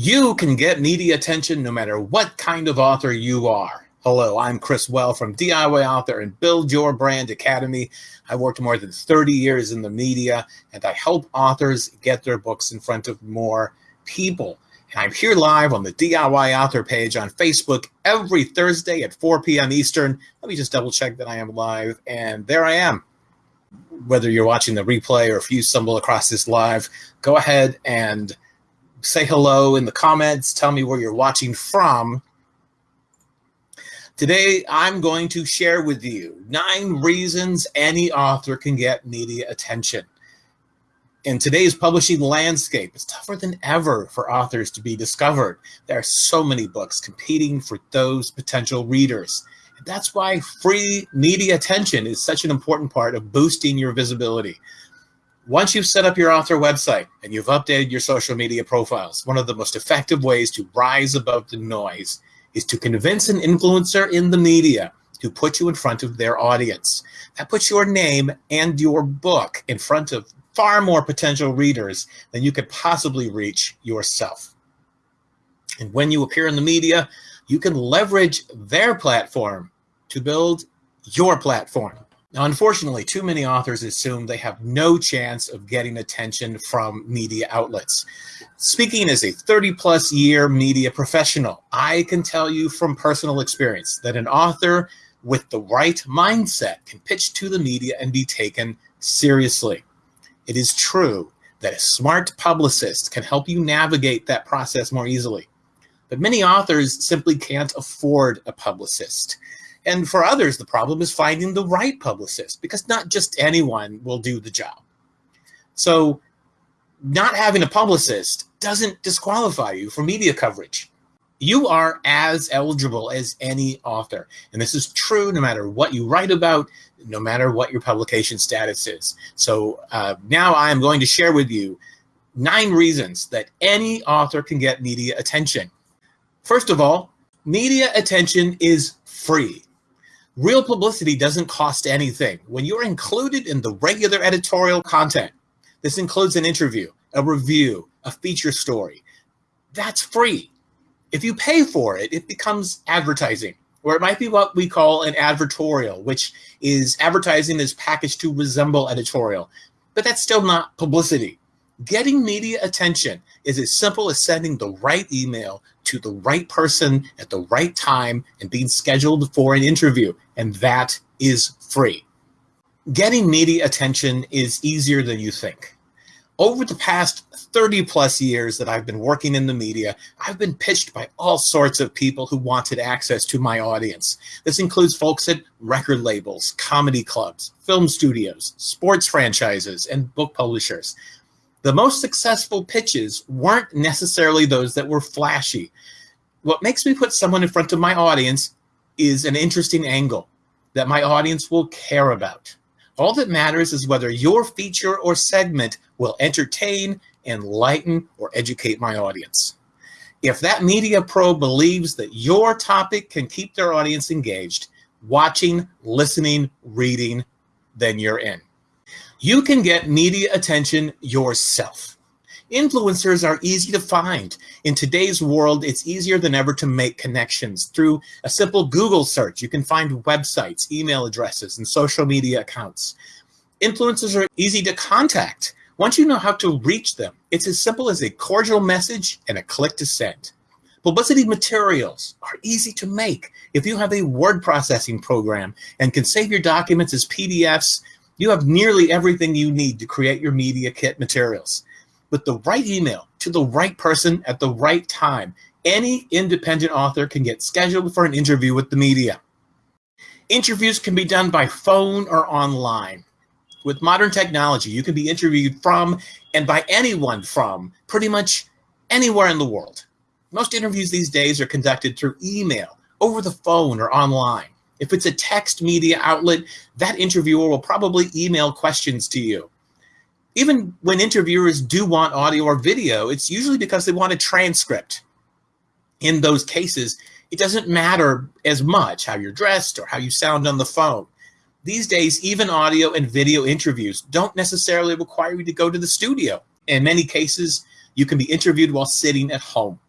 You can get media attention no matter what kind of author you are. Hello, I'm Chris Well from DIY Author and Build Your Brand Academy. I worked more than 30 years in the media and I help authors get their books in front of more people. And I'm here live on the DIY Author page on Facebook every Thursday at 4 p.m. Eastern. Let me just double check that I am live and there I am. Whether you're watching the replay or if you stumble across this live, go ahead and say hello in the comments. Tell me where you're watching from. Today, I'm going to share with you nine reasons any author can get media attention. In today's publishing landscape, it's tougher than ever for authors to be discovered. There are so many books competing for those potential readers. That's why free media attention is such an important part of boosting your visibility. Once you've set up your author website and you've updated your social media profiles, one of the most effective ways to rise above the noise is to convince an influencer in the media to put you in front of their audience. That puts your name and your book in front of far more potential readers than you could possibly reach yourself. And when you appear in the media, you can leverage their platform to build your platform. Now, unfortunately, too many authors assume they have no chance of getting attention from media outlets. Speaking as a 30 plus year media professional, I can tell you from personal experience that an author with the right mindset can pitch to the media and be taken seriously. It is true that a smart publicist can help you navigate that process more easily. But many authors simply can't afford a publicist. And for others, the problem is finding the right publicist because not just anyone will do the job. So not having a publicist doesn't disqualify you for media coverage. You are as eligible as any author. And this is true no matter what you write about, no matter what your publication status is. So uh, now I am going to share with you nine reasons that any author can get media attention. First of all, media attention is free. Real publicity doesn't cost anything. When you're included in the regular editorial content, this includes an interview, a review, a feature story, that's free. If you pay for it, it becomes advertising, or it might be what we call an advertorial, which is advertising is packaged to resemble editorial, but that's still not publicity. Getting media attention is as simple as sending the right email to the right person at the right time and being scheduled for an interview, and that is free. Getting media attention is easier than you think. Over the past 30 plus years that I've been working in the media, I've been pitched by all sorts of people who wanted access to my audience. This includes folks at record labels, comedy clubs, film studios, sports franchises, and book publishers. The most successful pitches weren't necessarily those that were flashy. What makes me put someone in front of my audience is an interesting angle that my audience will care about. All that matters is whether your feature or segment will entertain, enlighten, or educate my audience. If that media pro believes that your topic can keep their audience engaged, watching, listening, reading, then you're in. You can get media attention yourself. Influencers are easy to find. In today's world, it's easier than ever to make connections. Through a simple Google search, you can find websites, email addresses, and social media accounts. Influencers are easy to contact. Once you know how to reach them, it's as simple as a cordial message and a click to send. Publicity materials are easy to make. If you have a word processing program and can save your documents as PDFs, you have nearly everything you need to create your media kit materials. With the right email to the right person at the right time, any independent author can get scheduled for an interview with the media. Interviews can be done by phone or online. With modern technology, you can be interviewed from and by anyone from pretty much anywhere in the world. Most interviews these days are conducted through email, over the phone, or online. If it's a text media outlet, that interviewer will probably email questions to you. Even when interviewers do want audio or video, it's usually because they want a transcript. In those cases, it doesn't matter as much how you're dressed or how you sound on the phone. These days, even audio and video interviews don't necessarily require you to go to the studio. In many cases, you can be interviewed while sitting at home.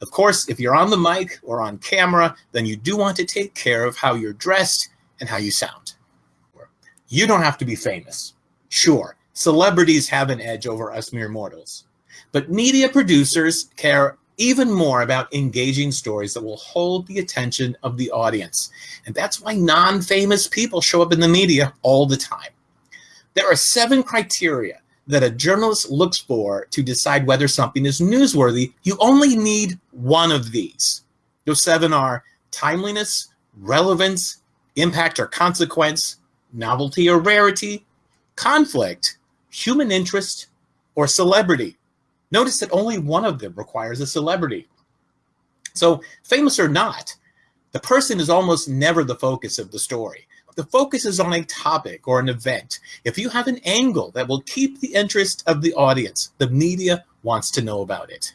Of course, if you're on the mic or on camera, then you do want to take care of how you're dressed and how you sound. You don't have to be famous. Sure, celebrities have an edge over us mere mortals. But media producers care even more about engaging stories that will hold the attention of the audience. And that's why non-famous people show up in the media all the time. There are seven criteria that a journalist looks for to decide whether something is newsworthy. You only need one of these. Those seven are timeliness, relevance, impact or consequence, novelty or rarity, conflict, human interest, or celebrity. Notice that only one of them requires a celebrity. So famous or not, the person is almost never the focus of the story. The focus is on a topic or an event. If you have an angle that will keep the interest of the audience, the media wants to know about it.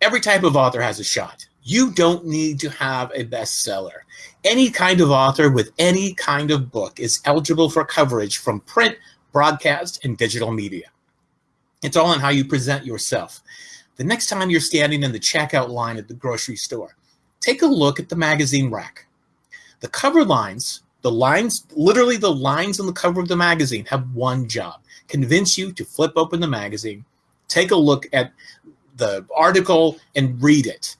Every type of author has a shot. You don't need to have a bestseller. Any kind of author with any kind of book is eligible for coverage from print, broadcast, and digital media. It's all in how you present yourself. The next time you're standing in the checkout line at the grocery store, take a look at the magazine rack. The cover lines, the lines, literally the lines on the cover of the magazine have one job, convince you to flip open the magazine, take a look at the article and read it.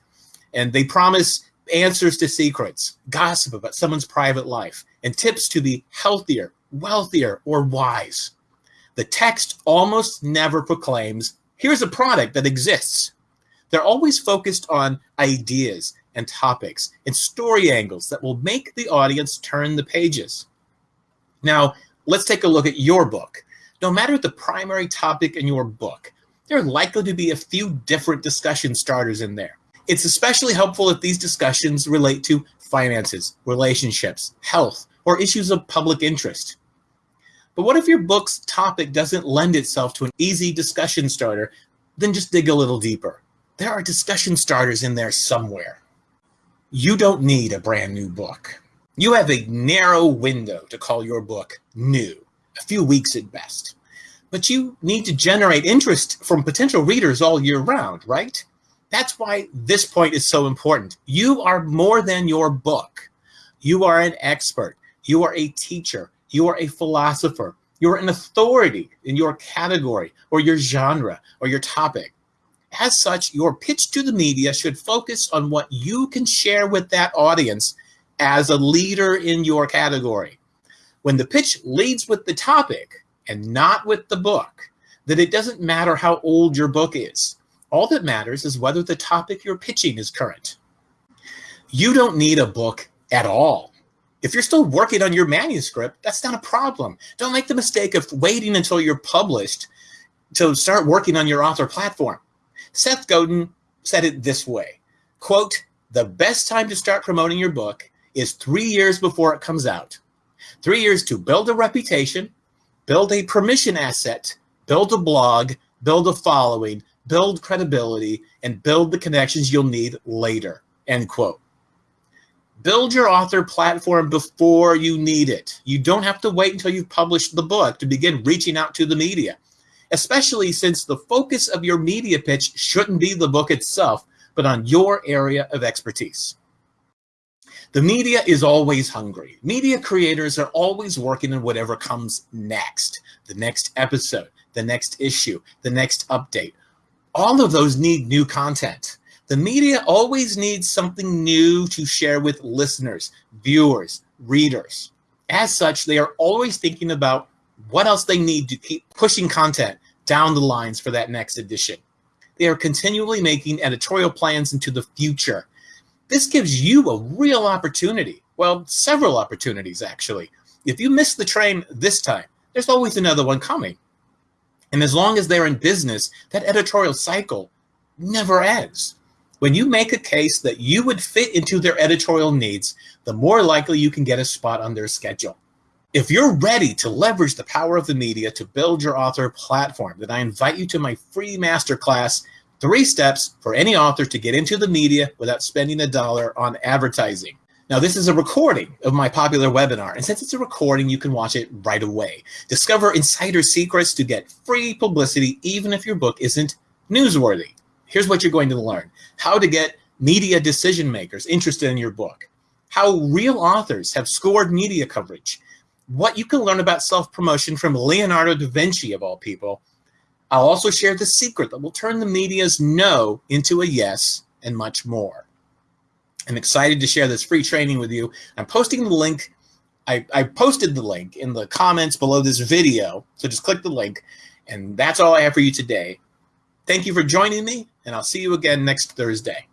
And they promise answers to secrets, gossip about someone's private life, and tips to be healthier, wealthier, or wise. The text almost never proclaims, here's a product that exists. They're always focused on ideas and topics and story angles that will make the audience turn the pages. Now, let's take a look at your book. No matter the primary topic in your book, there are likely to be a few different discussion starters in there. It's especially helpful if these discussions relate to finances, relationships, health, or issues of public interest. But what if your book's topic doesn't lend itself to an easy discussion starter? Then just dig a little deeper. There are discussion starters in there somewhere. You don't need a brand new book. You have a narrow window to call your book new, a few weeks at best. But you need to generate interest from potential readers all year round, right? That's why this point is so important. You are more than your book. You are an expert. You are a teacher. You are a philosopher. You're an authority in your category or your genre or your topic. As such, your pitch to the media should focus on what you can share with that audience as a leader in your category. When the pitch leads with the topic and not with the book, then it doesn't matter how old your book is. All that matters is whether the topic you're pitching is current. You don't need a book at all if you're still working on your manuscript, that's not a problem. Don't make the mistake of waiting until you're published to start working on your author platform. Seth Godin said it this way, quote, the best time to start promoting your book is three years before it comes out. Three years to build a reputation, build a permission asset, build a blog, build a following, build credibility, and build the connections you'll need later, end quote. Build your author platform before you need it. You don't have to wait until you've published the book to begin reaching out to the media, especially since the focus of your media pitch shouldn't be the book itself, but on your area of expertise. The media is always hungry. Media creators are always working on whatever comes next, the next episode, the next issue, the next update. All of those need new content. The media always needs something new to share with listeners, viewers, readers. As such, they are always thinking about what else they need to keep pushing content down the lines for that next edition. They are continually making editorial plans into the future. This gives you a real opportunity. Well, several opportunities, actually. If you miss the train this time, there's always another one coming. And as long as they're in business, that editorial cycle never ends. When you make a case that you would fit into their editorial needs, the more likely you can get a spot on their schedule. If you're ready to leverage the power of the media to build your author platform, then I invite you to my free masterclass, Three Steps for Any Author to Get Into the Media Without Spending a Dollar on Advertising. Now, this is a recording of my popular webinar, and since it's a recording, you can watch it right away. Discover insider secrets to get free publicity even if your book isn't newsworthy. Here's what you're going to learn. How to get media decision makers interested in your book. How real authors have scored media coverage. What you can learn about self-promotion from Leonardo da Vinci, of all people. I'll also share the secret that will turn the media's no into a yes and much more. I'm excited to share this free training with you. I'm posting the link. I, I posted the link in the comments below this video. So just click the link. And that's all I have for you today. Thank you for joining me, and I'll see you again next Thursday.